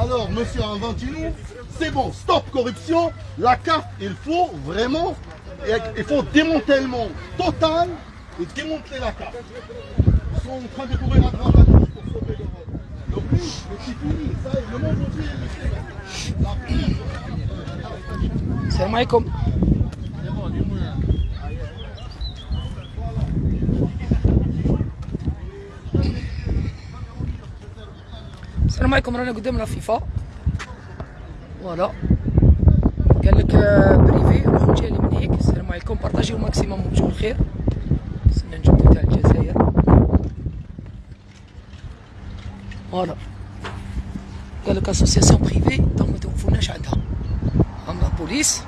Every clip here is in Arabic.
Alors, monsieur Inventino, c'est bon, stop corruption. La carte, il faut vraiment, il faut démantèlement total et démanteler la carte. Ils sont en train de courir à droite à gauche pour sauver l'Europe. Donc oui, c'est fini, ça est, le monde entier le Salam السلام عليكم رانا قدام la FIFA. Voilà. قال لك privée روح نجي من هيك السلام عليكم partagez au maximum وجهوا الخير سنة نجم تاع الجزائر. Voilà. قال لك association privée donc ما توقفوناش عندها. هم la police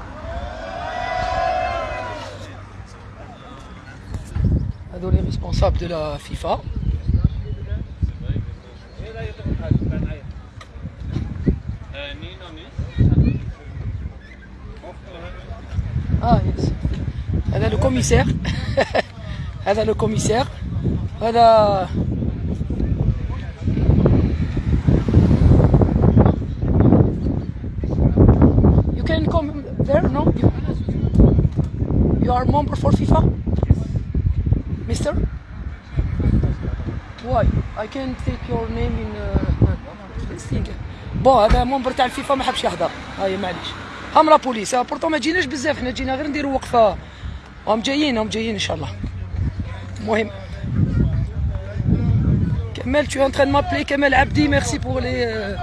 هادو لي responsables de la FIFA آه يس هذا لو كوميسير هذا لو كوميسير هذا You can come there, no? You, are member for FIFA? Mister? Why? I can take your name in uh. Bon هذا membre تاع الفيفا ما حبش يحضر هاي معليش هم la police. Surtout ما جيناش بزاف. حنا جينا غير نديرو وقفة. هم جايين هم جايين إن شاء الله. المهم. كمال tu es en train de m'appeler Kamal Abdi. Merci pour les euh,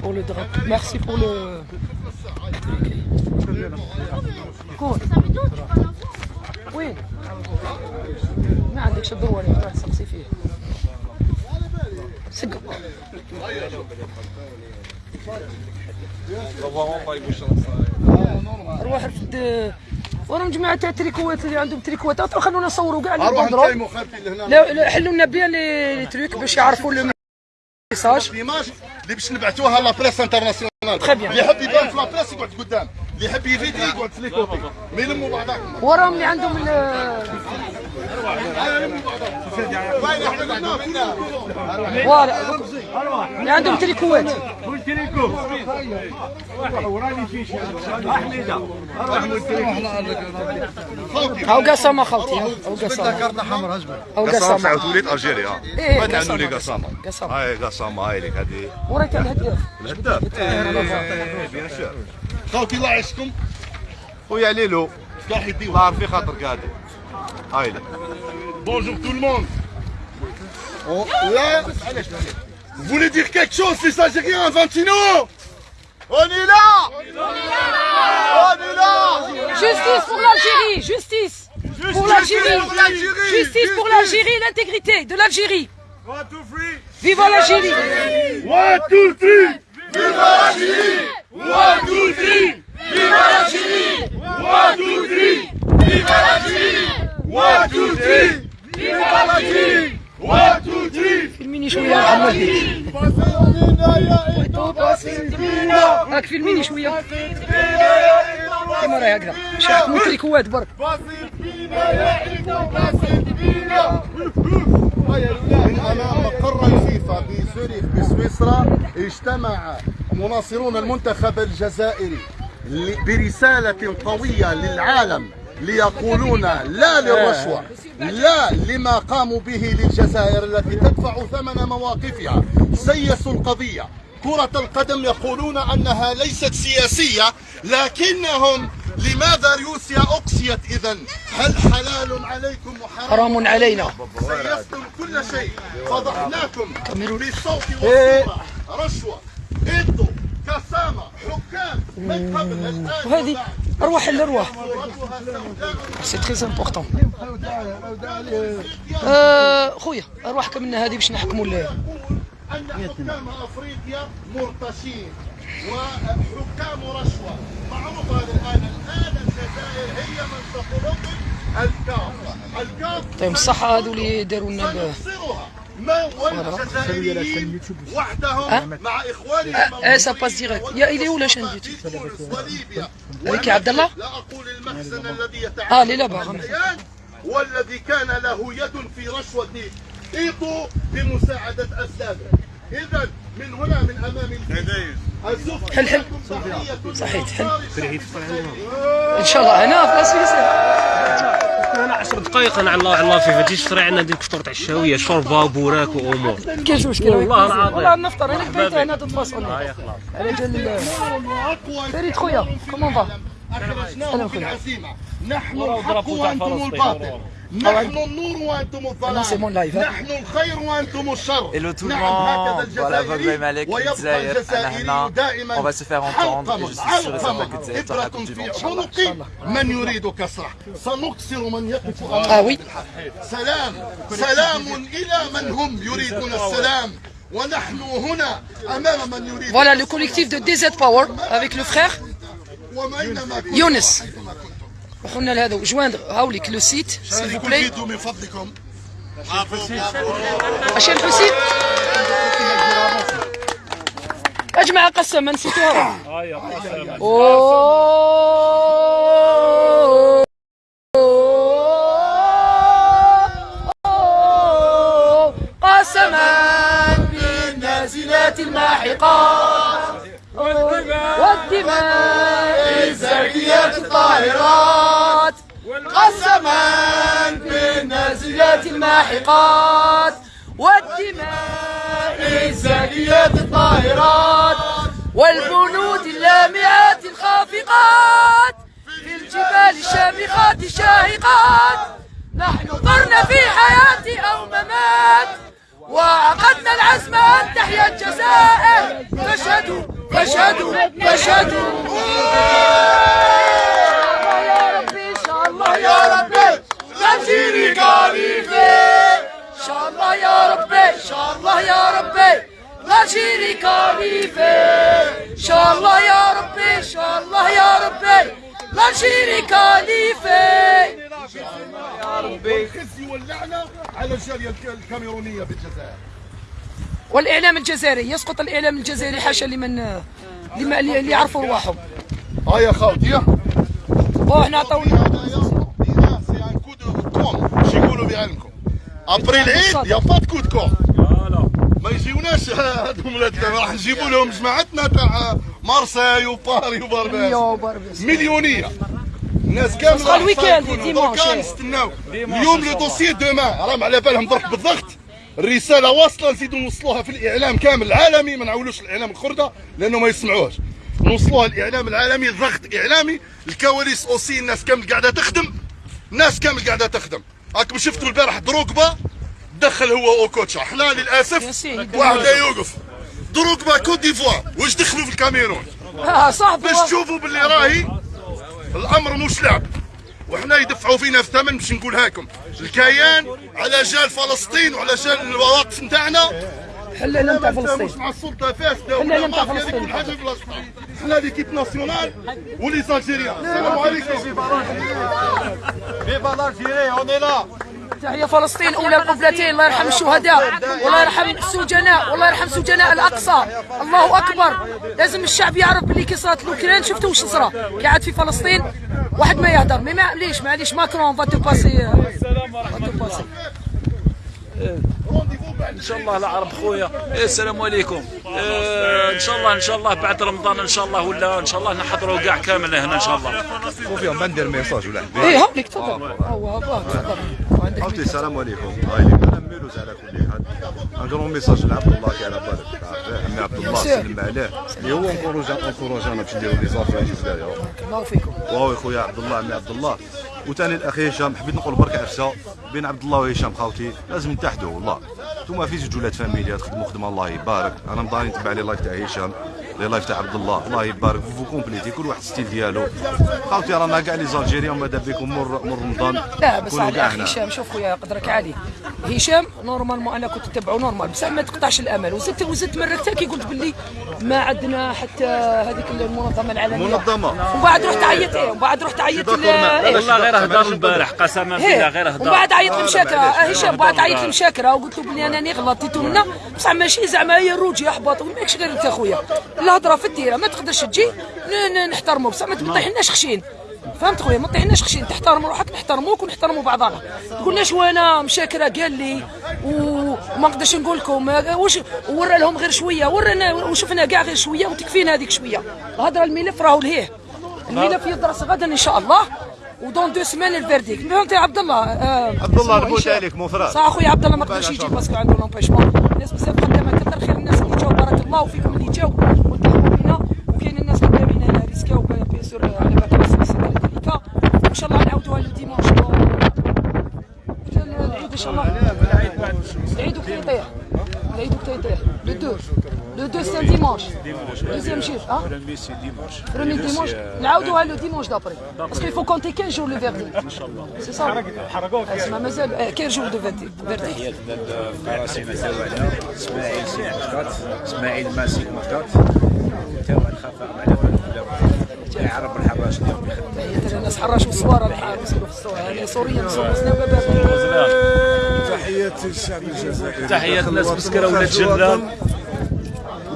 pour le drapeau. Merci pour le كون وين ما عندكش الضوء ولا تروح تسقسي فيه سق روح رفد وراهم جماعة تاع التريكوات اللي عندهم تريكوات. عطوا خلونا نصوروا كاع لهنا. Là حلوا لنا bien les les تريك باش يعرفوا le message l'image اللي باش نبعثوها la presse internationale Très bien. اللي يحب يبان في لا بريس يقعد قدام اللي يحب يفيدي يقعد في les côtés ما يلموا بعضهم وراهم اللي عندهم ال- فوالا اللي عندهم تريكوات هاو قسامة خالتي هاو قسامة كارت حمراء اجمل هاو قسام قسامة تاع وليد الجيريا ما تعنوا قسامة، لي قسامه قسامة. هاي قسامه هاي لك هذه وراك الهداف الهداف بيان سور خوتي الله يعيشكم خويا ليلو كاع يديو الله في خاطر قاعد هاي لك Bonjour tout le monde. On, là, vous voulez dire quelque chose, les Algériens, Inventino On est là On est là Justice pour l'Algérie Justice pour l'Algérie pour l'Algérie Justice pour l'Algérie et l'intégrité de l'Algérie Vive l'Algérie One, two, three Vive l'Algérie One, two, three Vive l'Algérie One, two, three Vive l'Algérie One, two, three Vive l'Algérie One, two, three فيلميني شوية محمد بيك شوية كيما راهي هكذا باش يحكموا تريكوات برك من امام بسويسرا اجتمع مناصرون المنتخب الجزائري برسالة قوية للعالم ليقولون لا للرشوة لا لما قاموا به للجزائر التي تدفع ثمن مواقفها. سيسوا القضية. كرة القدم يقولون أنها ليست سياسية لكنهم لماذا روسيا أقصيت إذا هل حلال عليكم وحرام؟ حرام علينا. سيستم كل شيء. فضحناكم. بالصوت والصورة. رشوة إيدو كسامة حكام من قبل الآن وهذه صورتها سوداء سي تري امبورطون خويا أرواح كملنا هذه باش نحكموا أن حكام أفريقيا مرتشين وحكام رشوة معروف هذا الآن الآن الجزائر هي من ستنظم الكاف الكاف طيب الصحة هذو اللي داروا لنا والجزائريين وحدهم مع إخوانهم آه سا باس ديريكت يا إلي ولا شان هذيك يا عبد الله؟ لا أقول المخزن الذي آه يتعامل لي باغا الكيان والذي كان له يد في رشوة إيطو بمساعدة أسلامه إذا من هنا من أمام الفيديو الزفت حل حل. صحيح، حل. إن شاء الله. هنا في سويسرا أنا 10 دقائق أنا على الله على الله فيفا تجي تشري عندنا ديك فطور الشهويه شوربه وبوراك وأمور. كاينش مشكل والله العظيم. والله نفطر. أنا بيت. هنا تتفاصل على جال فريد خويا كومون فا في خويا. نحن الحق تاع فلسطين. الباطل. نحن النور وأنتم أنا سي مون الظلام لايف، ها؟ نحن الخير وأنتم الشر Hello tout le نعم monde, هكذا voilà الجزائري Vogue Malek, ويبقى Zaire, الجزائري Anahna. دائما On va se faire entendre et je suis sûr et certain علقمة que Zaire sera la إبرة Coupe du في Monde. عنق من يريد كسره سنكسر من يقف آه وي. سلام سلام إلى من هم يريدون السلام ونحن هنا أمام من يريد Voilà le collectif de DZ Power avec le frère وأينما وقلنا لهذا جواندر هاوليك لو سيت سيل فو شاركوا بلاي. من فضلكم. عشان الحسين يا جماعة قسما نسيتوها أوه. قسما بالنازلات الماحقات والدماء. الزاكيات الطاهرات قسما بالنازلات الماحقات والدماء الزاكيات الطاهرات والبنود اللامعات الخافقات في الجبال الشامخات الشاهقات. نحن ضرنا في حياة أو ممات. وعقدنا العزم أن تحيا الجزائر. فاشهدوا فاشهدوا فاشهدوا على الجالية الك- الكاميرونية بالجزائر. والإعلام الجزائري يسقط الإعلام الجزائري حاشا لمن لمن اللي يعرفوا رواحهم. ها يا خاوتي. وحنا عطاونا سي ان كو دو كوم. شي يقولوا بعلمكم ابري العيد يا با كو دو كوم ما يجيوناش هادو ولاد راح نجيبوا لهم جماعتنا تاع مارساي وباري وبرباس. بربس. مليونية. الناس كامل تصحى ال week-end، dimanche. نستناو اليوم le dossier demain راهم على بالهم درك بالضغط. الرسالة واصلة نزيدوا نوصلوها في الإعلام كامل العالمي ما نعولوش الإعلام الخردة لأنه ما يسمعوهاش. نوصلوها الإعلام العالمي ضغط إعلامي. الكواليس aussi الناس كامل قاعدة تخدم. الناس كامل قاعدة تخدم. راكم شفتوا البارح دروغبا؟ دخل هو اوكوتشا حنا للأسف. واحد لا يوقف. دروغبا Côte d'Ivoire. واش دخلوا في الكاميرون؟ ها صاحبي. باش تشوفوا باللي راهي. الامر مش لعب وحنا يدفعوا فينا في ثمن باش نقولها لكم الكيان على جال فلسطين وعلى جال المواقف نتاعنا. حلالة نتاع مش فلسطين. مع السلطة فاسده لا، لا، ولا نتاع فلسطين. كل حاجة فلسطين. حنا ليكيب ناسيونال ولي زالجيريان السلام عليكم. تحية فلسطين أولى القبلتين الله يرحم الشهداء والله يرحم السجناء والله يرحم سجناء الأقصى. الله أكبر. لازم الشعب يعرف باللي كي صارت الأوكران شفتوا واش صرا؟ قاعد في فلسطين واحد ما يهدر مي معليش معليش ماكرون فا تو باسي إن شاء الله العرب خويا. إيه، السلام عليكم. إيه، إن شاء الله إن شاء الله بعد رمضان إن شاء الله ولا إن شاء الله نحضروا كاع كامل هنا إن شاء الله. خوفي ما ندير ميساج ولا؟ حبيبي إيه هاوليك تفضل. هو هو تفضل. عندك عرفتي السلام عليكم. هاي لي أنا ميلوز على كل حال. ان جرون ميساج لعبد الله كي على بالك عمي عبد الله سلم عليه. اللي هو انكوروجا انكوروجانا باش نديرو لي زافير في الجزائر الله فيكم واو خويا عبد الله عمي عبد الله. وثاني الاخ هشام حبيت نقول برك عفسه بين عبد الله وهشام خاوتي لازم نتحدوا والله. انتوما في زوج ولاد فاميليا تخدموا خدمة الله يبارك. أنا مضاني نتبع لي لايف تاع هشام. لي لايف تاع عبد الله. الله يبارك فو كومبليتي كل واحد ستيل ديالو. خاوتي رانا كاع les Algériens ماذا بكم؟ مر مر رمضان. لا بس على هشام شوف خويا قدرك عالي هشام normalement أنا كنت نتبعه normal بصح ما تقطعش الأمل. وزدت وزدت مرة كي قلت باللي ما عندنا حتى هذيك المنظمة العالمية. منظمة. ومن بعد رحت عيط إيه ومن بعد رحت عيط ل- إيه. والله غير هدر البارح قسما بالله غير هدر ومن بعد عيط لمشاكره هشام بعد عيط لمشاكره وقلت له بلي انني غلطت منا بصح ماشي زعما هي الروج يحبط وماكش غير أنت خويا. الهضرة في الديرة ما تقدرش تجي ن- ن- نحترمه بصح ما تطيحناش خشين. فهمت خويا؟ ما طيحناش خشين تحترم روحك نحترموك ونحترموا بعضنا. تقولناش وأنا مشاكرة؟ قال لي وما نقدرش نقول لكم واش ورا لهم غير شوية ورانا وشفنا كاع غير شوية وتكفينا هذيك شوية. الهضرة الملف راهو لهيه. الملف يدرس غدا إن شاء الله و dans deux semaines ال verdict. فهمت يا عبد الله آه عبد الله هشام. عليك مفرد صح أخويا عبد الله ما قدرش يجي parce que عنده l'empêchement الناس بزاف قدامها كثر خير الناس اللي جاو بارك الله وفيكم جاو والتحقوا بينا وكاين الناس قدامنا هنا ريسكاو bien sûr على بالك السنة ديكا ان شاء الله نعاودوها le dimanche العيد ان شاء الله العيد وكي يطيح العيد وكي يطيح le deux le deux c'est dimanche deuxième شيف آه premier dimanche نعاودوها لو ديمونش دابري باسكو يفو كونتي 15 جور لو فيردي ان شاء الله سي صا اسمع مازال آه، 15 jours de verdict verdict قراسي متابعة اسماعيل سي مسقط اسماعيل ماسي مسقط توا الخفاء على بالك عرب الحراش اليوم يخدم. الناس حراش والصوارى الحارس في الصوارى هذه سوريا نصوصنا بابا تحيات الشعب الجزائري تحيات الناس مسكرة ولاد جلال.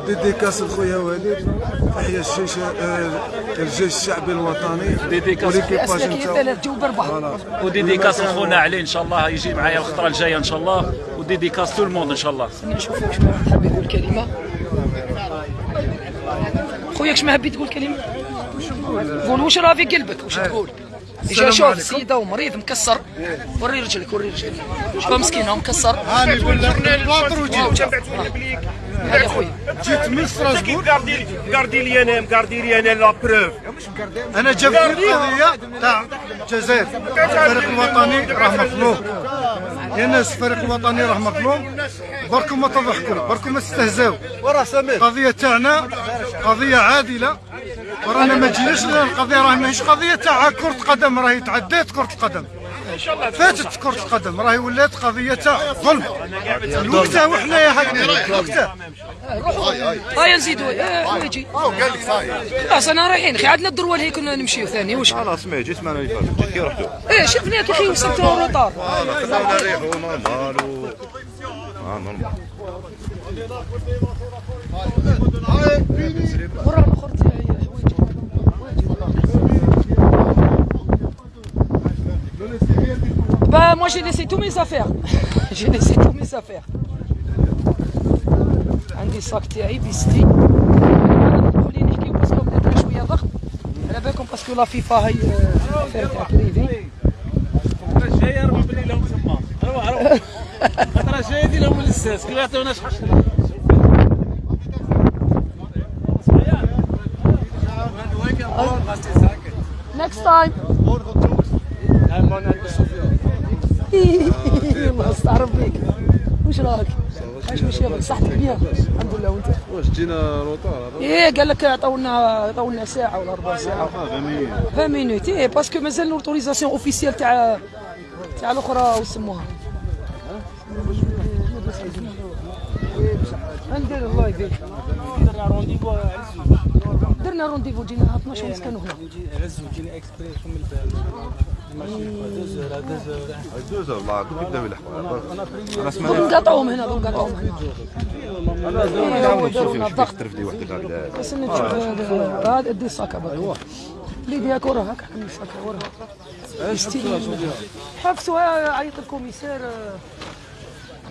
ديديكاس لخويا وليد. تحية الجيش آه، الجيش الشعبي الوطني. ديديكاس وليكيباج نتاعو. وديديكاس لخونا علي إن شاء الله يجي معايا الخطرة الجاية إن شاء الله. و dédicace tout le monde إن شاء الله. نشوف واش حاب يقول كلمة. خويا واش ما حبيت تقول كلمة؟ قول واش راه في قلبك واش تقول جا شوف السيده ومريض مكسر وري رجلك وري رجلك شوف مسكين هو مكسر هاني يقول لك ال plâtre وجيت خويا. جيت من ستراسبورغ Gardez l'IRM, gardez l'IRM la preuve. أنا جاب في القضية تاع الجزائر. الفريق الوطني راه مظلوم يا ناس الفريق الوطني راه مظلوم بركم ما تضحكوا بركم ما تستهزاو القضية تاعنا قضية عادلة. ورانا ما جيناش القضية راه ماهيش قضية تاع كرة قدم راهي تعدات كرة القدم. فاتت كرة القدم راهي ولات قضية ظلم الوقتها وحنايا هكذا الوقتها هيا نزيدوا آه، ويجي قال لك خلاص أنا رايحين خي عندنا ال droit اللي كنا نمشيو ثاني واش خلاص ما جيت معنا اللي فات جيت كي رحتوا إيه شفناك يا أخي وصلت retard خلينا normal آه normal تاعي حوايجي Bah moi j'ai laissé tous mes affaires. j'ai laissé tous mes affaires. عندي الصاك تاعي بيستي خليني نحكيو باسكو بدات لنا شوية ضغط على بالكم باسكو لا فيفا هي آه، افير تاع بريفي جاي أربع بلي لهم تما روح روح خاطر جاي دي لهم الاستاذ كي يعطيوناش حشره next time الله استعرف بيك. وش راك؟ عايش ماشي صحتك bien الحمد لله وانت؟ واش جينا retard إيه قال لك عطاونا عطاونا ساعة ولا ربع ساعة. 20 minutes إيه parce que مازال l'autorisation officielle تاع تاع الأخرى وسموها ندير الله يبارك درنا rendez-vous جينا 12 ونص كانوا هنا. دوزر الله كنت يبداو يلحقوا أنا سمعت نقاطعوهم هنا هنا أنا داروا لنا الضغط ترفدي وحده هكذا بس نشوف هذا هذا دي الصاكه برك اللي ديالك وراه هكا حمل الصاكه وراه يستلم. حبسوها عيط الكوميسار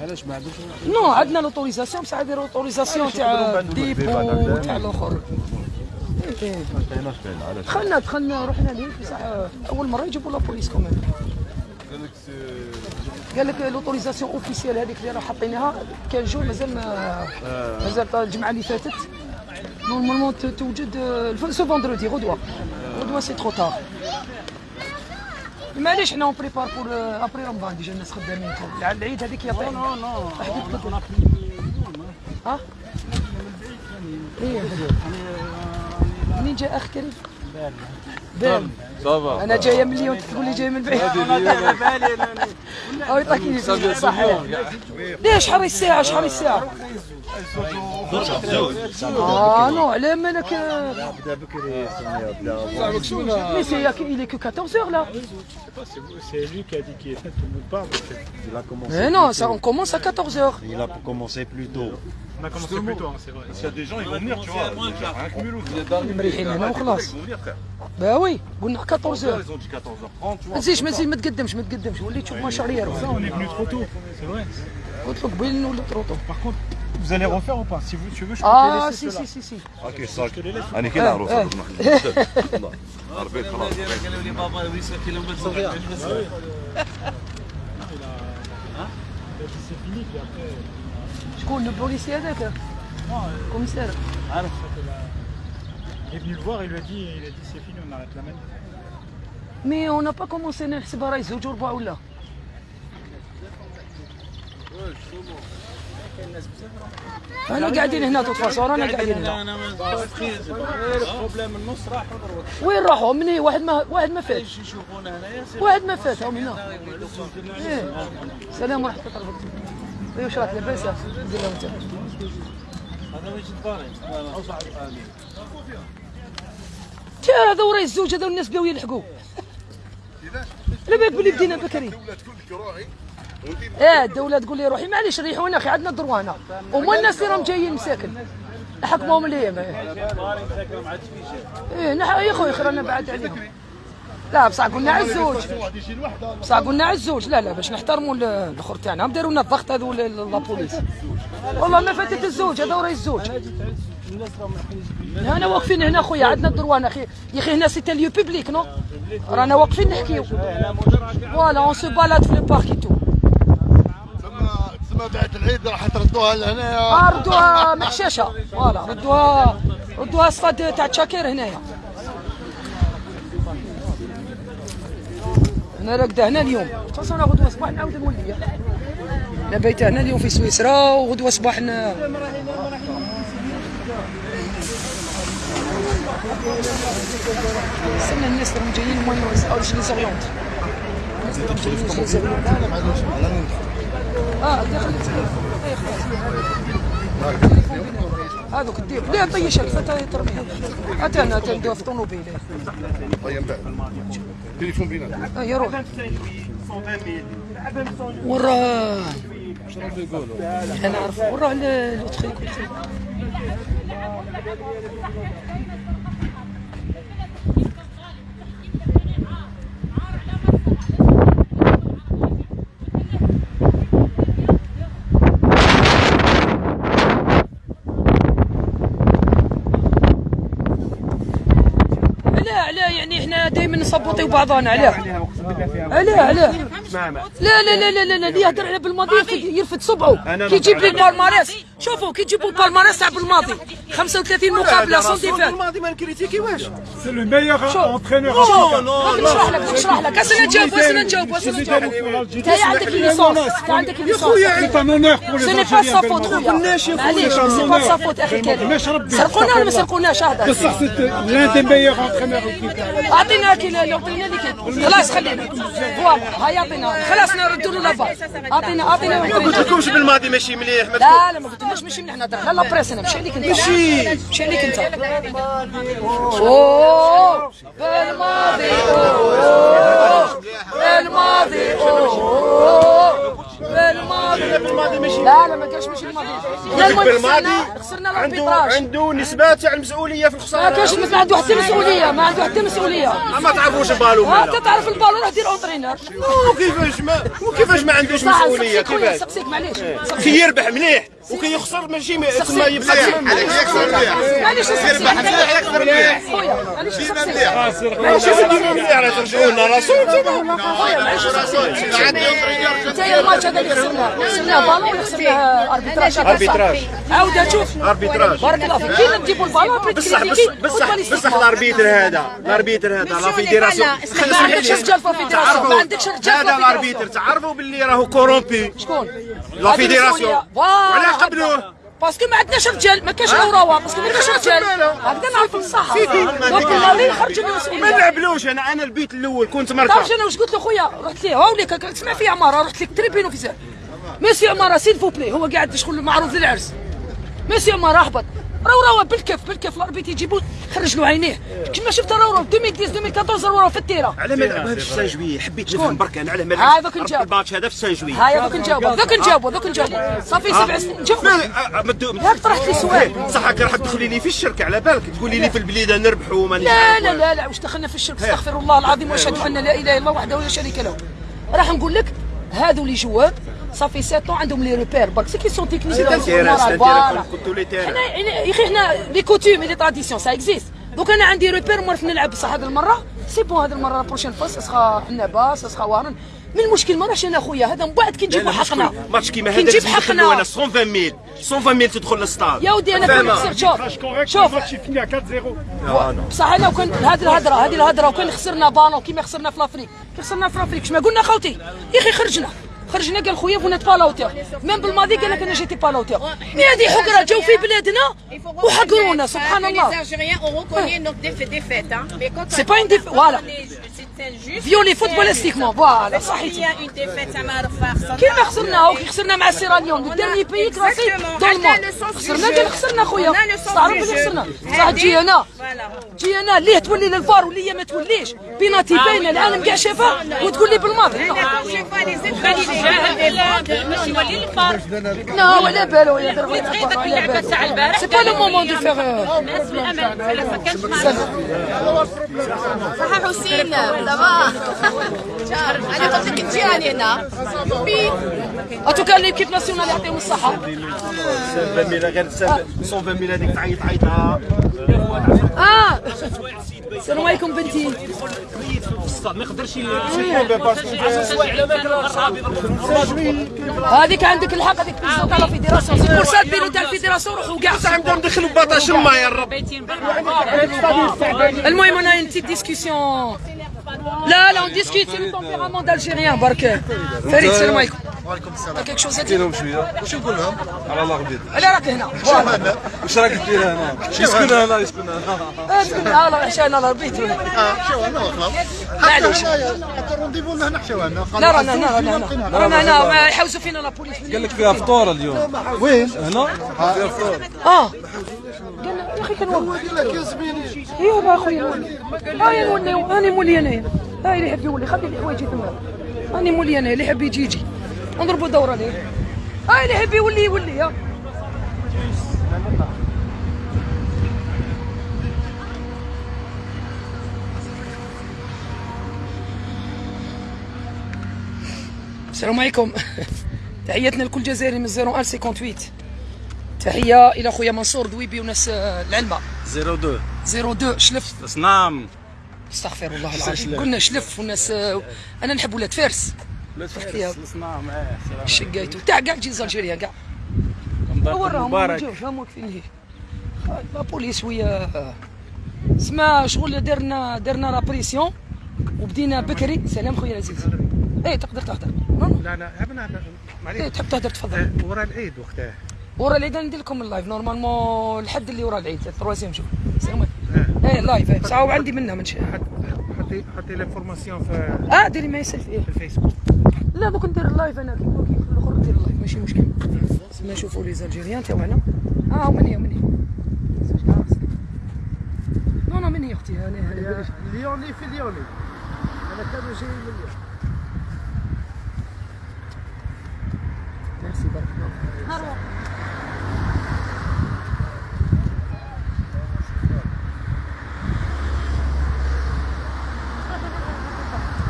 علاش ما عندوش نو عندنا لوتوريزاسيون بصح هذه لوتوريزاسيون تاع ديبو تاع الآخر دخلنا دخلنا رحنا ليه بصح أول مرة يجيبوا la police quand même قال لك l'autorisation officielle هذيك اللي راه حاطينها كان جو مازال ما مازال الجمعة اللي فاتت. normalement توجد ce vendredi غدوة. غدوة c'est trop tard معليش حنا on prépare pour après رمضان déjà الناس خدامين. على العيد هذيك يا طيب. non non ها؟ إيه. منين جاء اخ كريم بال صافا انا جايه من ليون تقول لي جايه من بعيد او يعطيك صحيح ليش شحال الساعه شحال الساعه اه نو على مالك مي سي il est que 14 heures là C'est lui qui a dit qu'il était tout le monde part. Il a commencé. mais non ça on commence à 14 heures Il a commencé plus tôt. On a commencé plus tôt, hein, c'est vrai. S'il y a des gens, ils vont venir, tu vois. Un cumul ou مريحين هنا وخلاص باوي قلنا 14 Ils ont dit 14h30, tu ما vois. تزيدش ما تزيد ما تقدمش ما تقدمش وليت تشوف مشاريع On est venu trop tôt, c'est vrai. قلت لك قبيل نولي طروطو Par contre, vous allez refaire ou pas Si vous, tu veux, je peux اه te laisser سي ceux-là. سي سي سي اوكي صاك انا كي نعرف إيه. والله ربيت خلاص Il a dit c'est fini, puis après. شكون البوليسي هذاك commissaire Il est venu le voir, il lui a dit, il a dit c'est fini, on arrête la manif. mais on n'a pas commencé نحسبها راهي زوج وربع ولا أنا قاعدين هنا toute façon رانا قاعدين هنا وين راحوا من هي واحد ما واحد ما فات واحد ما فات هم هنا. سلام ورحمه الله وبركاته راك لاباس دير لهم انت تا هذا وراي الزوج هذا والناس بداو يلحقوا على بالك بلي بدينا بكري آه الدولة تقول لي روحي معليش ريحونا أخي عندنا الدروانة وما الناس اللي راهم جايين مساكن حكمهم ليا إيه نح يا خويا خير أنا بعد عليهم لا بصح قلنا على الزوج. بصح قلنا على الزوج. لا لا باش نحترموا ال- الأخر تاعنا. هم داروا لنا الضغط هذو la police والله ما فاتت الزوج. هذا وراي الزوج. أنا واقفين هنا خويا. عندنا ال droit أنا أخي. يا أخي هنا c'est un lieu public non؟ رانا واقفين نحكيو. voilà on se balade في le parc tout ثم بعد العيد راح تردوها لهنا. آه، ردوها محشاشه voilà ردوها ردوها استاد تاع تشاكير هنايا. أنا راقده هنا اليوم. خاصة أنا غدوة صباح نعاود نولي. أنا بايته هنا اليوم في سويسرا وغدوة صباح ن... استنى الناس راهم جايين ما يسالوش لي زوريونت آه داخل. هذوك الديب لا طيشك ترميها. أتانا تندوه في طوموبيل. طيب بعد تليفون بيناتنا آه يا روح. وراه أنا عارف. وراه لوتخي علاه علاه يعني دائما نصبطيو بعضنا علاه علاه. علاه لا لا لا لا لا لا اللي يهدر على بالماضي يرفد, يرفد صبعه. كي يجيب لي ال palmarès. شوفوا كي يجيبوا ال palmarès تاع بالماضي. 35 مقابلة sans défaite C'est le meilleur entraîneur. نشرح لك نشرح لك. اسنا نجاوب اسنا نجاوب اسنا نجاوب انت عندك licence انت عندك ليسونس honneur pour les ce n'est pas. sa faute خويا. معليش c'est pas sa faute أخي كريم. سرقونا ولا ما سرقوناش هذا؟ Meilleurs entraîneurs. au Qatar. أعطينا كي يعطينا اللي خلاص خلينا. فوالا. هيا اعطينا خلاص نردوا له لافال اعطينا اعطينا ما قلت لكمش بالماضي ماشي مليح ما لا لا ما قلتلناش ماشي من هنا لا لا بريس أنا مشي عليك أنت. مشي. مشي عليك أنت. أوه بالماضي أوه. بالماضي أوه. بالماضي لا لا ما كانش ماشي الماضي بالماضي خسرنا- عنده عنده نسبة تاع المسؤولية في ما الخسارة كانش ما عنده حتى مسؤوليه ما عنده حتى مسؤوليه ما تعرفوش البالو ها مالا انت تعرف البالون روح دير entraîneur وكيفاش ما وكيفاش ما عندوش خويا كيفاش سقسيك معليش. كي يربح مليح وكي يخسر ماشي م- تسمى يبقى معليش يربح مليح يخسر مليح خويا معليش ماشي مليح راه ترجعوا لنا راسو خويا معليش انت الماتش هذا ballon arbitrage arbitrage عاود شوف arbitrage بارك الله فيك كي نجيبوا البالون بغيت بصح critiquer بصح بصح بصح ال arbitre هذا ال arbitre هذا la fédération ما عندكش رجال في ال fédération ما عندكش رجال في هذا ال arbitre ال fédération تعرفوا باللي راهو corrompu شكون la fédération وعلاه قبلوه parce que ما عندناش رجال ما كاش اوراوا parce que ما كاش رجال. هكذا نعرفوا الصح donc الماضي خرج ما المسؤوليه نلعبلوش أنا أنا البيت الأول كنت مرتاح أنا واش قلت له خويا رحت ليه. هاوليك تسمع في عمارة رحت لك تريبين اوفيسير ميسي عمارة سيل فو بلي هو قاعد شغل معروض للعرس. ميسي عمارة اهبط راهو بالكف بالكف الاربيت يجيبوا خرج له عينيه. كيما شفت راهو 2010 2014 راهو في التيره على ما لعبها في السان جويي حبيت نفهم برك أنا على ما هذا لعبت كنت جاب. الماتش هذا في السان جويي هاي دوك نجاوبوا دوك نجاوبوا دوك نجاوبوا صافي سبع سنين جاوب. ياك طرحت لي سؤال. صح هكا راح تدخلي لي في الشركة على بالك؟ تقولي لي في البليدة نربحوا وما لا لا لا لا واش دخلنا في الشرك؟ استغفر الله العظيم واشهد أن لا إله إلا الله وحده لا شريك له. راح نقول لك هذو لي صافي 7 عندهم لي ريبير برك سي كي سون تكنيسيون سي تيران كنتو لي تيران حنا يا أخي حنا لي كوتوم لي تراديسيون سا اكزيست دوك أنا عندي ريبير نعرف نلعب بصح هذه المره سي بون هذه المره بروشين فوا سخا عنابه سخا وارن من المشكل ما راحش أنا خويا هذا من بعد كي نجيبوا حقنا ماتش كيما كي هذا نجيب لازم ندخلوا حقنا أنا 120 ميل 120 ميل تدخل للستاد يا ودي أنا شوف شوف الماتش فيني 4-0 بصح أنا وكان هذه الهضره هذه الهضره وكان خسرنا بالون كيما خسرنا في لافريك كي خسرنا في لافريك شما قلنا خوتي يا أخي خرجنا خرجنا قال خويا فونات با ميم بالماضي قال لك أنا جيتي با مي هذه حقرة جاو في بلادنا وحقرونا سبحان الله une défaite, voilà. c'est injuste. فيولي فوتبوليستيكمون فوالا صحيتي كيما خسرنا وكي خسرنا مع سيراليون لو ديرني بيي كلاسي Exactement. دون خسرنا. قال خسرنا خويا تعرف بلي. خسرنا صح تجي أنا Voilà. تجي أنا ليه تولي للفار وليا ما توليش بيناتي باينه العالم كاع شافها وتقول لي بالماضي لا. ولا بالو يا درغ ولا تغيبك بالو اللعبه تاع البارح. سي با لو مومون دو فيغ الناس على ما كانش حسين. دابا أنا قلت لك راني هنا بي en tout cas l'équipe nationale يعطيهم الصحه 120 ميل غير 120 ميل هذيك تعيط عيطها آه السلام عليكم بنتي ما يقدرش هذيك عندك الحق هذيك تاع la fédération سا البيلو تاع ال fédération روحوا كاع نبداو ندخلوا باطاش ما يا رب. المهم أنا une petite discussion لا لا on discute c'est le tempérament d'Algérien برك فريد السلام عليكم وعليكم السلام quelque chose هادي لهم شوية واش نقول لهم؟ على الله غبيط على راك هنا. واش راك دير هنا يسكن هنا يسكن هنا آه، لا لا عشان أنا ربيت آه حشاو هنا معليش. حتى ال rendez-vous هنا حشاو هنا لا رانا هنا رانا هنا رانا هنا يحوسوا فينا la police قال لك فيها فطور اليوم وين؟ هنا فيها فطور آه قال يا أخي كنولي ايوا اخويا هاي نولي راني مولي انايا هاي اللي يحب يولي خلي الحوايج تما راني مولي انايا اللي يحب يجي يجي نضربوا دورة ليه؟ هاي اللي يحب يولي يولي ها السلام عليكم. تحياتنا لكل جزائري من 01 58 تحية إلى خويا منصور دويبي وناس آه، العلمة. 02 02 شلف. نعم. استغفر الله العظيم. قلنا شلف وناس آه، أنا نحب ولاد فارس. معاه. شقيتو. تاع كاع الجيز الجيريا كاع هو راهم ما جاوش هم واقفين هيه la police شوية سما شغل درنا درنا la pression وبدينا بكري. سلام خويا العزيز. إيه تقدر تهدر لا لا معليش. تحب تهدر تفضل. ورا العيد وقتها. ورا العيد ندير لكم ال live. normalement الحد اللي ورا العيد. ال troisième jour السلام عليكم إيه live إيه. ساعة وعندي منها من شيء حطي حطي l'information في آه ديري ما يسال فيه في الفيسبوك لا دوك ندير ال live أنا. كيما كيف الأخر ندير ال live ماشي مشكل. ما نشوفوا les Algériens تاعنا آه من هي من هي non non من هي أختي أنا ليوني في ليوني أنا كانوا جاي من ليون ميرسي بارك الله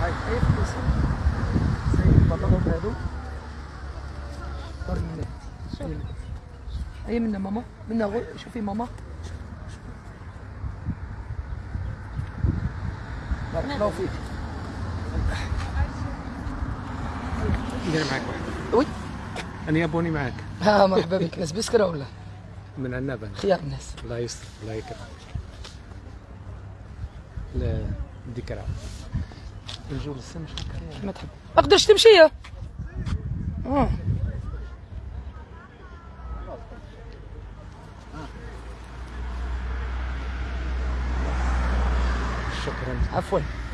هاي هاي فلوس زي البطلون هادو دار منا هاي منا. هاي منا ماما منا غو شوفي ماما. بارك الله فيك ندير معاك واحد وي أنا يابوني معاك ها مرحبا بك. ناس بسكرة ولا؟ من عنابه خيار الناس. الله يستر الله يكرمك. لا ذكرى نجول السمش ما تحب. ما تقدرش تمشي. يا آه.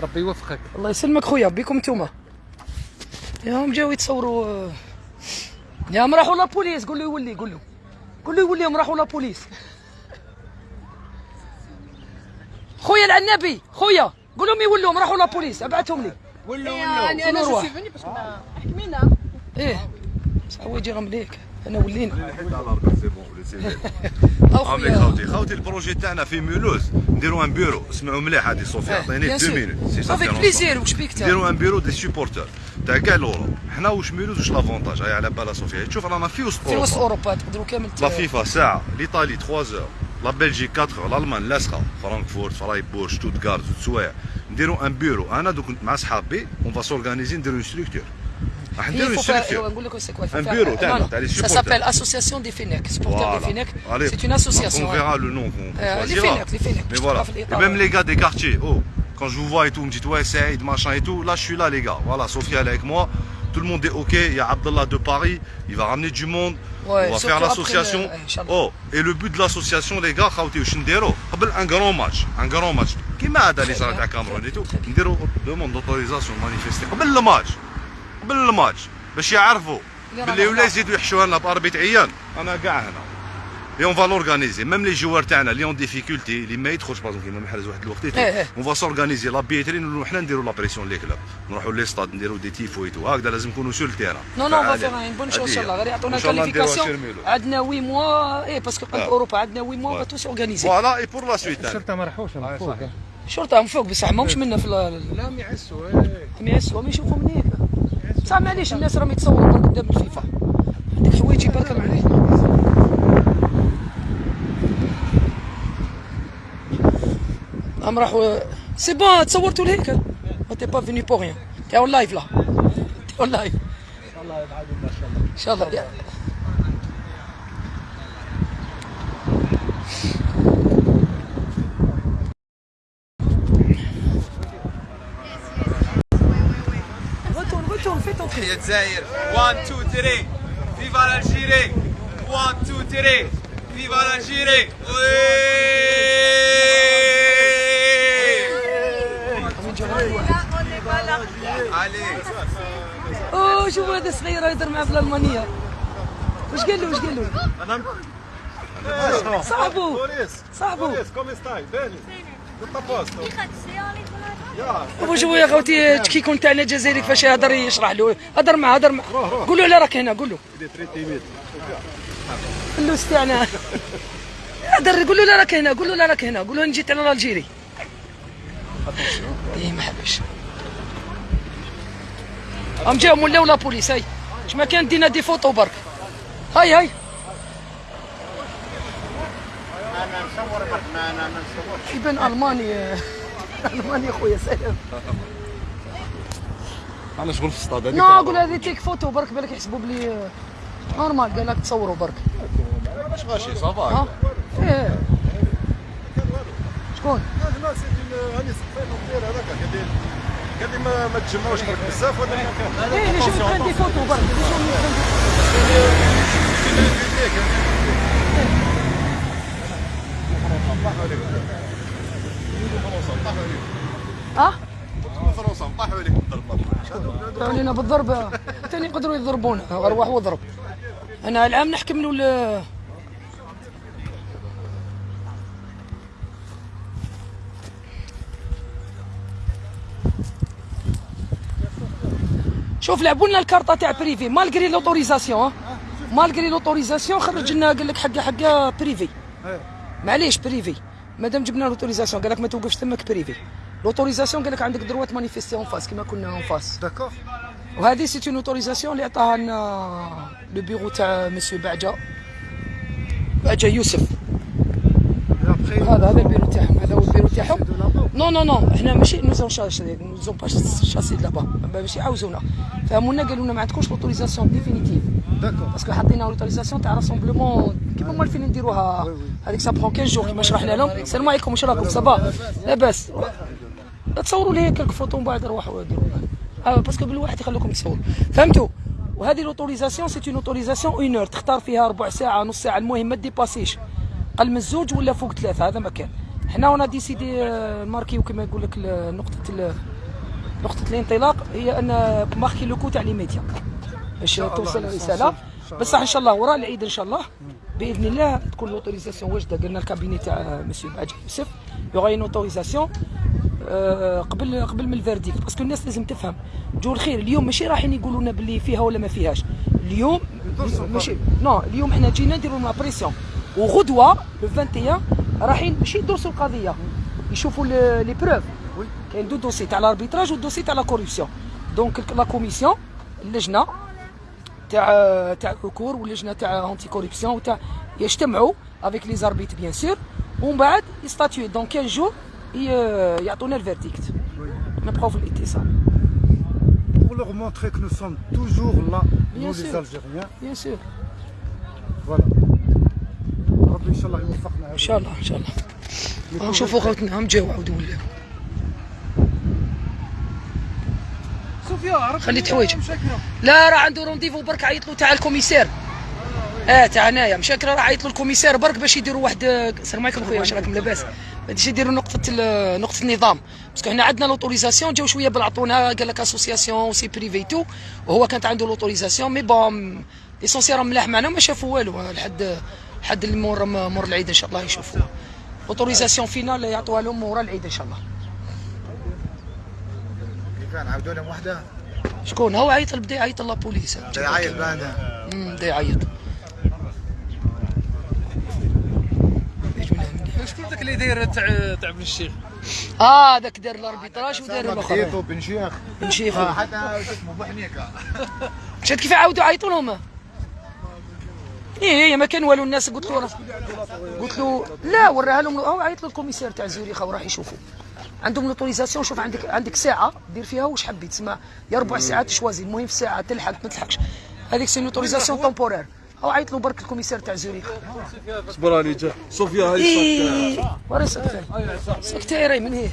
ربي يوفقك. الله يسلمك خويا بكم نتوما؟ ياهم جاو يتصوروا آه، ياهم راحوا لابوليس قول له يولي قول له. قول له يولي هم راحوا لابوليس خويا العنابي خويا قول لهم يولوا راحوا لابوليس ابعثهم لي. ولو إيه، ولو يعني أنا نروح احكمينا إيه سعوي جيرهم ليك أنا ولينا. أو عاملك خويا. خوتي خوتي البروجي تاعنا في مولوز نديروا ان بيرو. اسمعوا مليح هذه صوفيا إيه، عطيني bien 2 sûr. مينوت سي Avec plaisir. واش بيك تا نديروا ان بيرو دي سوبورتر تاع كاع الاوروب حنا واش ميلوز واش لافونتاج هاي على بالها صوفيا تشوف رانا في وسط في وسط اوروبا اوروبا تقدروا كامل لا فيفا ساعه ليطالي 3 زور لا بلجيك 4 زور الالمان لاصقه فرانكفورت فرايبورغ شتوتغارت سوايع نديروا ان بيرو أنا دوك مع صحابي اون فا سورغانيزي نديروا اون ستركتور Ah, un bureau, Ça s'appelle Association des FENEC, supporters des FENEC. C'est une association. On hein. verra le nom. Euh, les FENEC, les FENEC. Même les gars des quartiers, oh, quand je vous vois et tout, vous me dites ouais, c'est Aïd, machin et tout. Là, je suis là, les gars. Voilà, Sophie, elle est avec moi tout le monde est ok, il y a Abdallah de Paris, il va ramener du monde, on va faire l'association. Oh, et le but de l'association, les gars, un grand match, un grand match. Qui m'a d'aller à Cameroun et tout Ndero demande d'autorisation de manifester. Le match. قبل الماتش باش يعرفوا رانا ولا يزيدوا يحشوا لنا باربيتريان أنا كاع هنا. On va l'organiser. Même les joueurs تاعنا اللي en difficulté اللي ما يدخلش بازون كيما محرز واحد الوقت va s'organiser. La billetterie نولوا حنا نديروا لا بريسيون لي كلوب نروحوا لي ستاد نديروا دي تيفو اي تو هكذا لازم نكونوا سور التيران Non, non, on va faire un bon show, Inch'Allah. غير يعطونا الكاليفيكاسيون عندنا 8 موا إيه باسكو قلب آه. اوروبا عندنا 8 موا با توس اورغانيزي فوالا اي بور لا سويت الشرطه ما راحوش من فوق الشرطه من فوق بصح ماهمش منا في لا ما يحسوا ما يحسوا ما يشوفوا من بصح معليش الناس راهم يتصوروا قدام الفيفا. عندك حوايج برك معليش راهم راحوا سي بون تصورتوا لهيك ما تي با فيني بور ريان تي اون لايف لا t'es en live إن شاء الله. يا- Retourne, يا الجزائر 1 2 3 viva l'Algérie 1 2 3 viva l'Algérie عليك اوه شوف هذا صغير يهضر معاه بالالمانيه واش قال له؟ واش قال له؟ صاحبو صاحبو كومي ستاي بيني واش هو يا خوتي تشكيكون تاعنا الجزائري كيفاش يهضر يشرح له. هضر معاه هضر معاه قول له لا راك هنا قول له اللوس تاعنا هضر قول له لا راك هنا قول له لا راك هنا قول له أنا جيت على الجيري إيه ما حبش. هم جاهم ولاو لا بوليس هاي. اش ما كان دينا دي فوتو برك هاي هاي. يبان ألماني. ألماني خويا سلام. أنا شغل في الصطاد هذيك نو قول هذه تيك فوتو برك بالك يحسبوا بلي نورمال قال لك تصوروا برك. مش ماشي صافا. إيه. شكون؟ هاني صفيت ندير هذاك قال قال لي ما ما تجمعوش برك بزاف ولا إيه. les gens prennent des photos برك les gens prennent ها فرنسا نطيحوا عليك بالضرب علينا بالضرب ثاني يقدروا يضربونا. أروح واضرب أنا العام نحكم له ال- شوف لعبوا لنا الكارطة تاع privé malgré l'autorisation malgré l'autorisation خرج لنا قال لك حقه حقه privé معليش privé مادام جبنا l'autorisation قال لك ما توقفش تمك privé l'autorisation قال لك عندك droit manifester en face كيما كنا en face d'accord وهذه c'est une autorisation اللي عطاها لنا le bureau تاع مسيو بعجه بعجه يوسف هذا هذا البيرو تاعهم هذا هو البيرو تاعهم non non non إحنا ماشي nous ont chassés nous ont pas chassés دابا ماشي عاوزونا فهمونا قالوا لنا ما عندكوش l'autorisation définitive d'accord parce que حطينا l'autorisation تاع rassemblement كيما موالفين نديروها هذيك ça prend 15 jours كيما شرحنا لهم السلام عليكم واش راكم صبا لاباس تصوروا لي كلك فوتو من بعد روحوا ديروا آه باسكو بالواحد يخلوكم تصوروا فهمتوا وهذه لوتوريزاسيون سيت اون اوتوريزاسيون اون اور تختار فيها ربع ساعه نص ساعه المهم ما ديباسيش قل من الزوج ولا فوق ثلاثة هذا ما كان حنا وأنا ديسيدي آه، ماركيو كما يقول لك نقطه نقطه الانطلاق هي ان ماركي لو كو تاع لي ميديا باش توصل الرساله بصح إن شاء الله. وراء العيد إن شاء الله. بإذن الله تكون لوتوريزاسيون واجدة. قلنا الكابيني تاع مسيو بعد يوسف. il y aura une autorisation قبل قبل من ال verdict. parce que الناس لازم تفهم. جو الخير اليوم ماشي رايحين يقولوا لنا باللي فيها ولا ما فيهاش. اليوم ماشي non اليوم إحنا جينا نديروا la pression وغدوة le 21 رايحين ماشي يدرسوا القضية. يشوفوا les preuves كاين دو دوسي تاع ال arbitrage وال dossier تاع la corruption donc la commission اللجنة تاع تاع recours واللجنه تاع anti-corruption وتاع يجتمعوا avec les arbitres bien sûr ومن بعد ي statuer و dans 15 jours يعطونا ال verdict نبقاو في الاتصال Pour leur montrer que nous sommes toujours là, Bien nous sûr. les Algériens. Bien sûr. Voilà. ربي ان شاء الله يوفقنا ان شاء الله ان شاء الله نشوفوا خوتنا هم جاو صوفيا خليت حوايجك لا راه عنده rendez-vous برك عيط له تاع ال commissaire. آه تاع هنايا مشاكل راه عيط له ال commissaire. برك باش يديروا واحد السلام عليكم خويا واش راكم لاباس؟ باش يديروا نقطة نقطة النظام. parce que حنا عندنا l'autorisation جاو شوية بالعطونا قال لك association c'est privé tout وهو كانت عنده l'autorisation mais bon l'essentiel ملاح معنا وما شافوا والو. لحد لحد المور مور العيد إن شاء الله يشوفوا l'autorisation finale يعطوها لهم ورا العيد إن شاء الله. كيفان عاودوا لهم وحده. شكون؟ هو عيط بدا يعيط la police بدا يعيط. بعدها امم بدا يعيط شكون ذاك اللي داير تاع تاع ابن الشيخ؟ آه ذاك دار ال arbitrage ودار الآخر بن شيخ. بن شيخ. آه، حتى اسمه بحنيكه شفت كيف عاودوا عيطوا لهم إيه هي ما كان والو الناس قلت له قلت له لا وراها لهم هو عيط له ال commissaire تاع زوريخة وراح يشوفوا. عندهم l'autorisation شوف عندك عندك ساعة دير فيها واش حبيت. تسمى يا ربع ساعات choisis المهم في ساعة تلحق ما تلحقش. هذيك c'est l'autorisation temporaire هو عيط له برك ال commissaire تاع زوريخ صبر راني جا. صوفيا هاي ورا سكتير سكتير من هي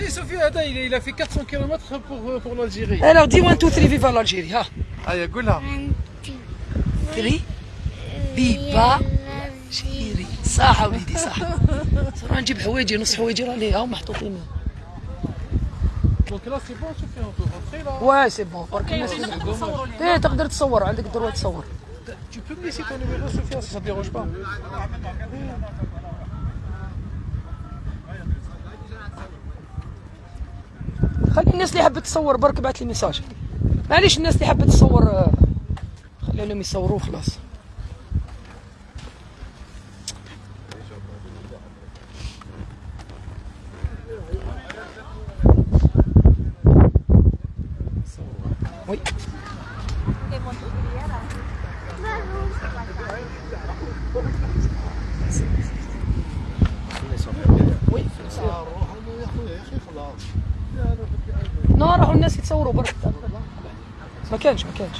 إي صوفيا هذا a fait 400 km pour pour l'Algérie. Alors dis 1 2 3 viva l'Algérie ها هيا قولها 3 viva chérie صح وليدي صح. صراحة نجيب حوايجي نص حوايجي راني هاو محطوطين. donc là c'est bon صوفيا on peut rentrer là. ouais c'est bon برك الناس إيه تقدر تصور عندك ال droit تصور Tu peux me laisser ton numéro, Sophia, si ça te dérange pas. خلي الناس اللي حبت تصور برك بعث لي message. معليش الناس اللي حبت تصور آه، خليهم يصوروه خلاص oui oui non راحوا الناس يتصوروا برك ما كانش. ما كانش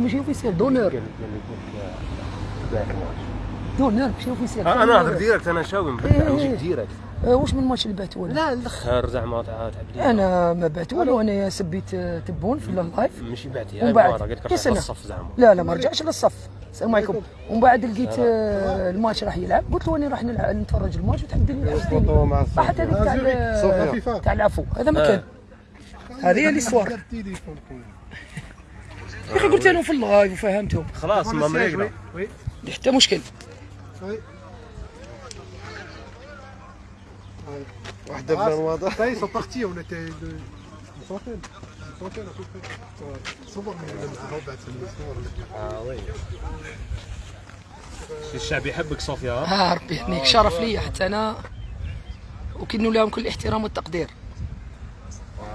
ماشي officiel d'honneur دونور ماشي اوفيسيال أنا نهضر ديريكت أنا شاوي إيه. نجيك ديريكت. آه، واش من الماتش اللي بعتوا له؟ لا الأخر زعما تاع تاع بليده أنا ما بعت والو أنا سبيت آه، تبون في اللايف ماشي هاي بعد مرة قلت لك يا. للصف زعما. لا لا ما رجعش للصف. السلام عليكم. ومن بعد لقيت آه، الماتش راح يلعب. قلت له أنا راح نلعب نتفرج الماتش مع الصف. راحت هذيك تاع ال- صوفيا فيفا. تاع العفو. هذا ما آه. كان. هذه هي الاسوار يا أخي قلت لهم في اللايف وفهمتهم. خلاص ما مريقنا. حتى مشكل. واحدة بلا واضح Ça y est, ils صور من بعد الصور آه وي الشعب يحبك صوفيا ها ربي يحميك شرف لي حتى أنا. وكنوا لهم كل الاحترام والتقدير.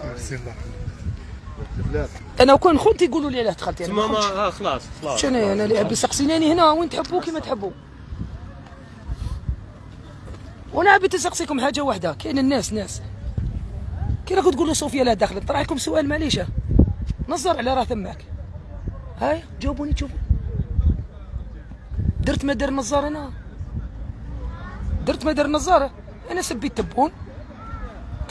ميرسي الله أنا وكان خوتي يقولوا لي علاه دخلت يعني كنتش- آه خلاص خلاص. شنو أنا اللي عبي سقسيناني هنا؟ وين تحبوا كيما تحبوا. وأنا عبيت نسقسيكم حاجة واحدة. كاين الناس ناس. كي راكم تقولوا صوفيا لا دخلت طرح لكم سؤال معليش. نظر على راه ثماك. هاي جاوبوني تشوفوا. درت ما دار النظار أنا؟ درت ما دار النظاره أنا سبيت تبون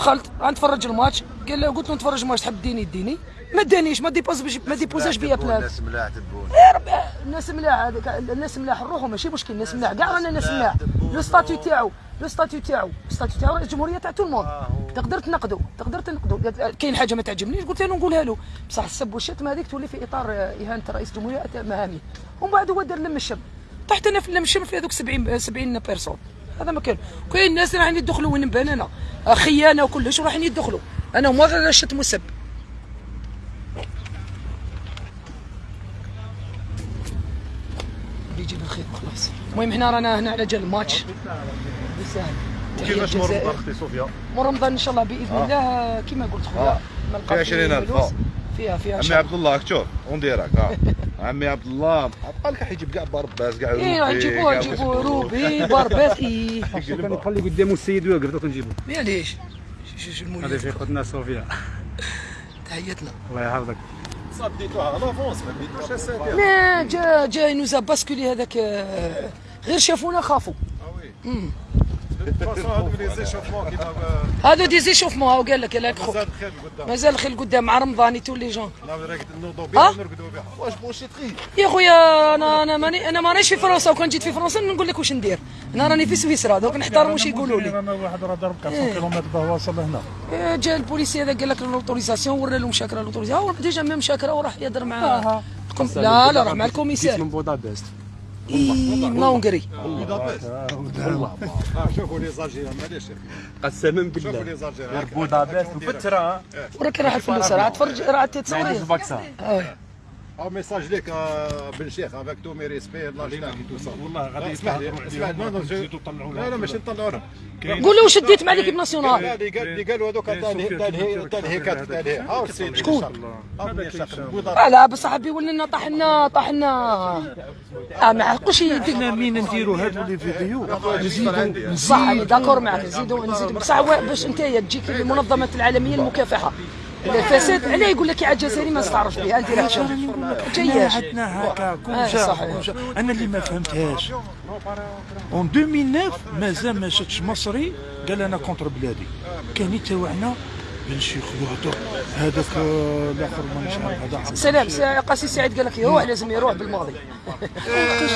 دخلت غنتفرج الماتش قال له قلت له نتفرج الماتش تحب ديني؟ ديني. ما دانيش ما ديبوز ما ديبوزاش بيا بلاد. الناس ملاح تبون. يا ربي الناس ملاح هذاك الناس ملاح نروحوا ماشي مشكل الناس ملاح. كاع رانا ناس ملاح. لو ستاتيو تاعو لو ستاتيو تاعو ستاتيو تاعو الجمهورية تاع تو الموند. تقدر تنقدو تقدر تنقدو. كاين حاجة ما تعجبنيش؟ قلت له نقولها له. بصح السب والشتم هذيك تولي في إطار آه، إهانة رئيس الجمهورية مهامي. ومن بعد هو دار لم الشم طحت أنا في لم الشم في هذوك 70 70 بيرسون هذا ما كان كاين ناس رايحين يدخلوا وين نبان أنا خيانة وكلش ورايحين يدخلوا أنا هما غير الشتم والسب بيجي بالخير خلاص المهم هنا رانا هنا على جال الماتش بالسهل كيفاش مر الجزائر. رمضان أختي صوفيا مر رمضان إن شاء الله بإذن آه. الله كما قلت خويا آه. نلقى فيها 20000 فلوس. آه. فيها فيها عمي. عبد الله شوف اون ديراك ها. عمي عبد الله بقى لك حيجيب كاع بارباس كاع إيه روبي، نجيبوه كاع نجيبوه روبي باربات إيه. كان يخلي قدامه السيد ويقدر دوك نجيبو معليش شو المولد في خوتنا صوفيا. تحياتنا. الله يحفظك. صديتوها لافونس ما ديتوش السيد لا جا جا نوزا باسكولي هذاك آه، غير شافونا خافوا. مم. هذو دي زيشوفمون هاو قال لك ياك خوك مازال خير قدام. مع رمضان تو لي جون. واش بوشي تخي يا خويا أنا أنا ماني أنا مانيش في فرنسا وكان جيت في فرنسا نقول لك واش ندير. أنا راني في سويسرا دوك نحترم واش يقولوا لي. أنا واحد راه ضرب 400 إيه. كيلومتر باه وصل لهنا جا البوليسي هذا قال لك لوتوريزاسيون ورا لهم شاكرة لوتوريزاسيون ديجا ميم شاكرة وراح يهضر مع الكم... لا لا راح مع جيت الكوميسار من بودابست. إيه، من هونغري شوفوا لي زالجيريان معليش قسما شوفوا لي بالله زالجيريان غير بودابست وفتره وراك راح الفلوس راه تفرج راه ما أو ميساج ليك آه، بن شيخ افيك تو مي ريسبي لا جناك تو سا والله غادي اسمح لي اسمح لي لا لا ماشي نطلعوا لهم قول له واش ديت مع ليكيب لا ناسيونال اللي قال اللي قالوا هذوك تاع ال- تاع ال- تاع الهيكات تاع الهي هاو السيد شكون؟ آه لا بصح بيقول لنا طحنا طحنا آه ما عقوش يدير مين نديروا هادو لي فيديو نزيدوا صح داكور معك نزيدوا نزيدوا بصح باش انت تجيك المنظمه العالميه للمكافحه الفساد علاه يقول لك يا الجزائري ما نستعرفش بها أنت شوف جياش. عندنا هكا كون آه، جا صحيح. كون جا. أنا اللي ما فهمتهاش. اون 2009 مازال ما شفتش مصري قال أنا كونتر بلادي كان تاوعنا بن شيخ يهضر هذاك آه، الآخر ما نعرف هذا سلام قاسي سعيد قال لك هو لازم يروح بالماضي.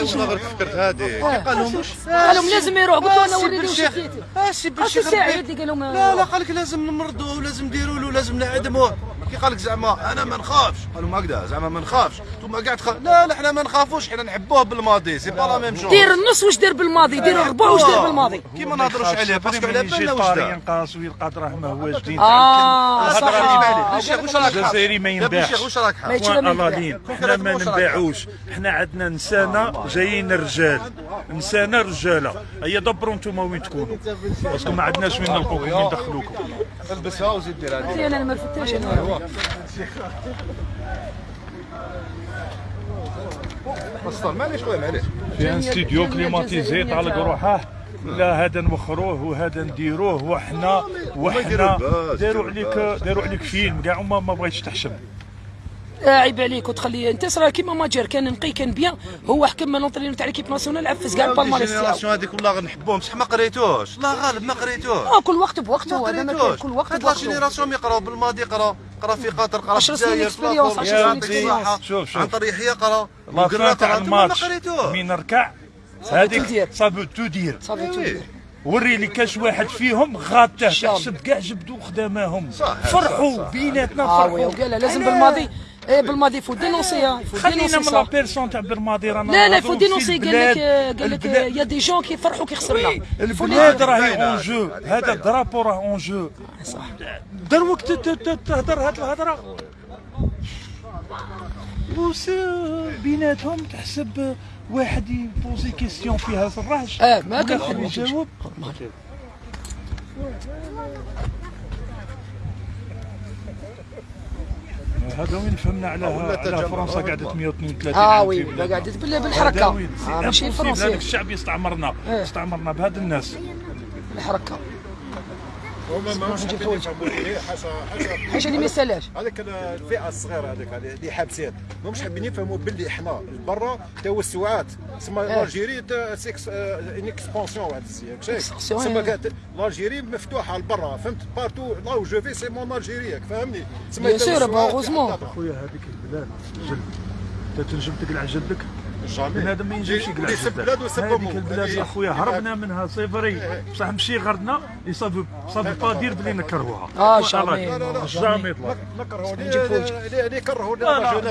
والله غير فكرت هذه. قال لهم قال لهم لازم يروح. قلت له أنا وريني واش آه سي بن قاسي سعيد قال لهم لا لا قال لك لازم نمرضوه ولازم نديروا له لازم نعدموه. كي قال لك زعما أنا ما نخافش. قالوا ما هكذا زعما ما نخافش. ثم قاعد تخاف لا لا إحنا ما نخافوش إحنا نحبوه بالماضي سي با لا ميم شوز دير النص واش دار بالماضي؟ دير الربع واش دار بالماضي؟ كي ما نهضروش عليه باسكو على بالنا واش دار. ينقاص ويلقى دراهم ما هواش دين آه صح. واش راك الجزائري ما ينباعش واش راك ما حاب يتشرب من الله البلاد. لين إحنا ما نباعوش. إحنا عندنا نسانة جايين رجال. نسانة رجالة. هيا دبروا أنتم وين تكونوا. parce que ما عندناش وين نلقوكم وين ندخلوكم. البسها وزيد دير هذه أنا أنا ما رفدتهاش أنا وصل معليش خويا معليش في un studio climatisé طالق روحه لا هذا نوخروه وهذا نديروه وحنا وحنا داروا عليك داروا عليك فيلم كاع ما بغيتش تحشم. آه، عيب عليك وتخلي انت صرا كيما ماجر. كان نقي كان بيان. هو حكم لونطرينور تاع ليكيب ناسيونال عفس كاع البالماريس تاعو الجينيراسيون هذيك والله غنحبوهم بصح ما قريتوش. لا غالب ما قريتوش. آه كل وقت بوقته ما هذا ما كل وقت هاد لا بوقته جينيراسيون يقراو بالماضي قراو قرا في قطر قرا في 10 سنين الجزائر في experience، لافور، 10 سنين في الصحة، شوف، شوف. عن قرا. فان تاع قرا، ثم ما الماتش. نركع؟ تدير. هذيك صافي تو دير صافي تدير. وري لي كاش واحد فيهم غاته. تحسب كاع جبدوا خدامهم فرحوا بيناتنا oui فرحوا. وقال لازم بالماضي إيه بالماضي faut dénoncer faut خلينا من لا صح personne تاع بالماضي رانا لا لا faut dénoncer قال لك. قال لك y a des gens كيفرحوا كي خسرنا البلاد راهي en jeu هذا ال drapeau راه en jeu صح دروك ت- ت- ت- تهضر هاد الهضره وس بيناتهم تحسب واحد ي poser question فيها الراج آه ما كان حد يجاوب. هذا وين فهمنا على على فرنسا قعدت 132 آه oui. قعدت بالحركة؟ آه ماشي. الفرنسي هذاك الشعب يستعمرنا إيه. استعمرنا بهاد الناس الحركه هما ماهمش حابين حاجة حاجة اللي ما يسالاش هذيك الفئة الصغيرة هذيك اللي حابسين. ماهمش حابين يفهموا باللي إحنا برا توسعات تسمى إيه. l'Algérie c'est en expansion واحد السياق شايف تسمى l'Algérie مفتوحة لبرا فهمت؟ partout là où je vais c'est mon Algérie فهمني؟ تسمى ذاتها. خويا هذيك البلاد تنجم تقلع جلدك؟ jamais. بنادم ما ينجمش يقلع يسب جدة. بلاد ويسب هذيك. البلاد يا خويا هربنا منها c'est vrai بصح مشي غردنا ça veut ça veut pas dire بلي نكرهوها. آه jamais طلع نكرهوا وجهك. اللي الرجل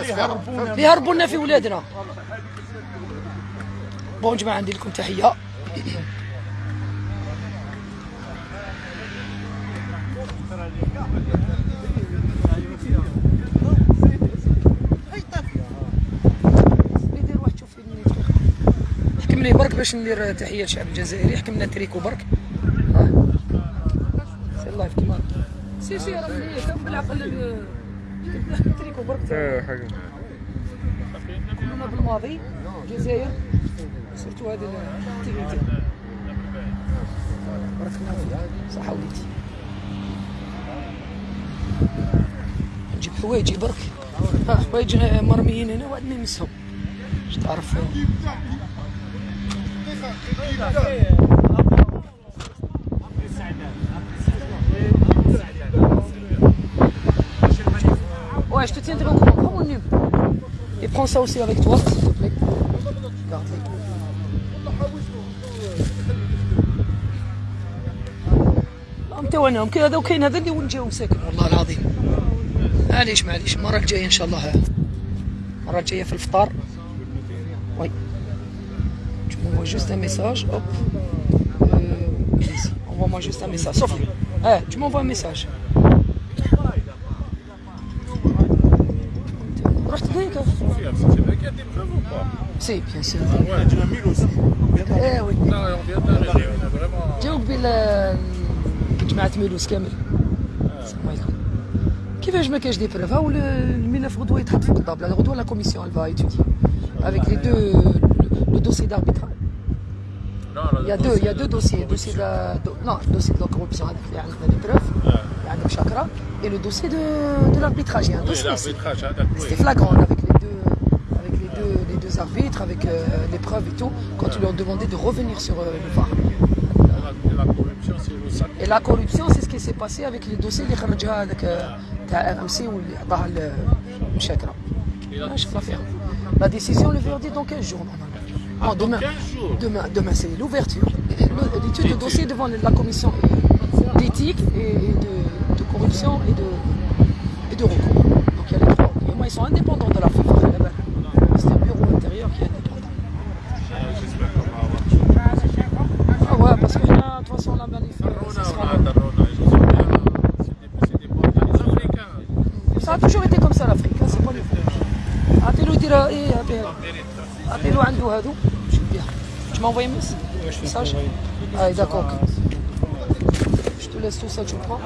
اللي يهربونا في ولادنا. bon جماعة ندير لكم تحية. يدير واحد شوف فيلم يتفرج. حكم لي برك باش ندير تحية للشعب الجزائري. حكم لنا تريكو برك. c'est ال live كيما c'est c'est راه مليح. بالعقل تريكو برك. كلنا بالماضي. الجزائر surtout هذه ال activité بارك الله فيك صحة وليدي. نجيب حوايجي برك. حوايج مرميين هنا واحد ما يمسهم باش تعرف. Ouais, je te tiendrai au courant. Prends mon numéro. Et prends ça aussi avec toi, s'il te plaît. متوانهم كي هذا وكاين هذا اللي وين جاو مساكن والله العظيم معليش معليش المره الجايه ان شاء الله المره الجايه في الفطار juste un message, hop. Euh, ici. Envoie-moi juste un message. Sauf, eh, tu m'envoies un message. رحت هناك c'est bien sûr إيه وي جاوب بلا جماعة ميلوس كامل السلام عليكم كيفاش ما كاش دي بروف هاو الملف غدوه يتحط في الطابله غدوه لا كوميسيون elle va étudier avec les deux le dossier d'arbitre il y a deux, il y a deux dossiers, dossier de, non, dossier de la corruption avec les preuves, Chakra, et le dossier de, de l'arbitrage. Il y a un dossier C'était flagrant avec les deux, avec les deux, arbitres, avec euh, les preuves et tout, quand ils leur demandaient de revenir sur euh, le VAR. Et la corruption, c'est ce qui s'est passé avec les dossiers les Kharjah avec euh, RMC ou les Chakra. La décision, le verdict dans 15 jours normalement? Non, demain. Demain, demain c'est l'ouverture. L'étude de dossier devant la commission d'éthique et de, de corruption et de, et de recours. Donc il y a les trois. Et moi, ils sont indépendants de la FIFA. m'envoyer je ah, d'accord. Je te laisse tout ça, tu prends.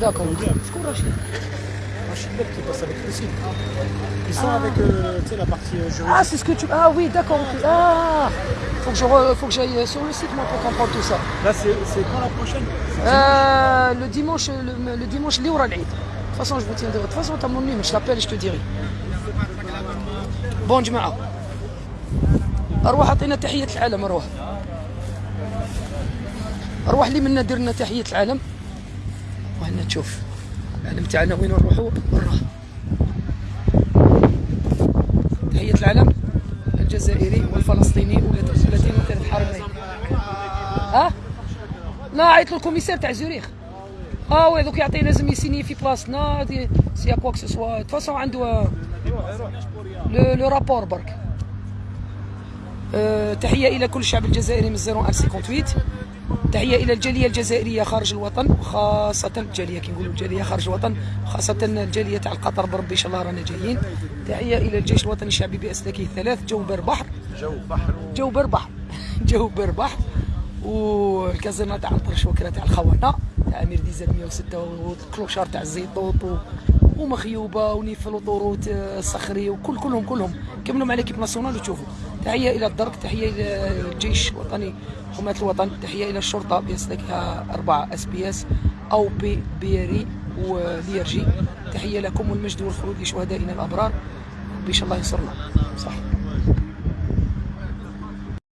D'accord. Rachid Bell qui passe avec Lucille. Ils sont ah. avec euh, la partie euh, juridique. Ah, c'est ce que tu. Ah oui, d'accord. Ah faut que, je faut que j'aille sur le site moi pour comprendre tout ça. Là, c'est quand la prochaine? Euh, Le dimanche, le, le dimanche, De toute façon, je vous tiendrai. De toute façon, t'as mon numéro, je t'appelle et je te dirai. bon جماعة. أرواح أعطينا تحية العالم أرواح. أرواح اللي منا دير لنا تحية العالم. وهنا تشوف العالم تاعنا وين نروحوا برا. تحية العالم الجزائري والفلسطيني والذين مثل الحرمين ها؟ لا عيط له ال commissaire تاع زوريخ. آه oui دوك يعطي لازم يسيني في بلاصتنا si quoi que ce soit. façon عنده le rapport برك تحية إلى كل الشعب الجزائري من 0158 تحية إلى الجالية الجزائرية خارج الوطن وخاصه الجالية كي نقولوا الجالية خارج الوطن خاصة الجالية تاع القطر بربي إن شاء الله رانا جايين. تحية إلى الجيش الوطني الشعبي باسلاكه الثلاث جو بر بحر جو بحر جو بر بحر جو بر بحر والكازينه تاع الطرش وكرة تاع الخونه تاع أمير ديزل 106 وال clochard تاع الزيطوط و... ومخيوبه ونيفل وطوروت آه، الصخري وكل كلهم كلهم. كملوا مع l'équipe nationale وتشوفوا. تحية إلى الدرك تحية إلى الجيش الوطني حماة الوطن تحية إلى الشرطة باسلاكها أربعة اس بي اس أو بي بيري وليرجي تحية لكم والمجد والخلود لشهدائنا الأبرار. ان شاء الله ينصرنا. صح.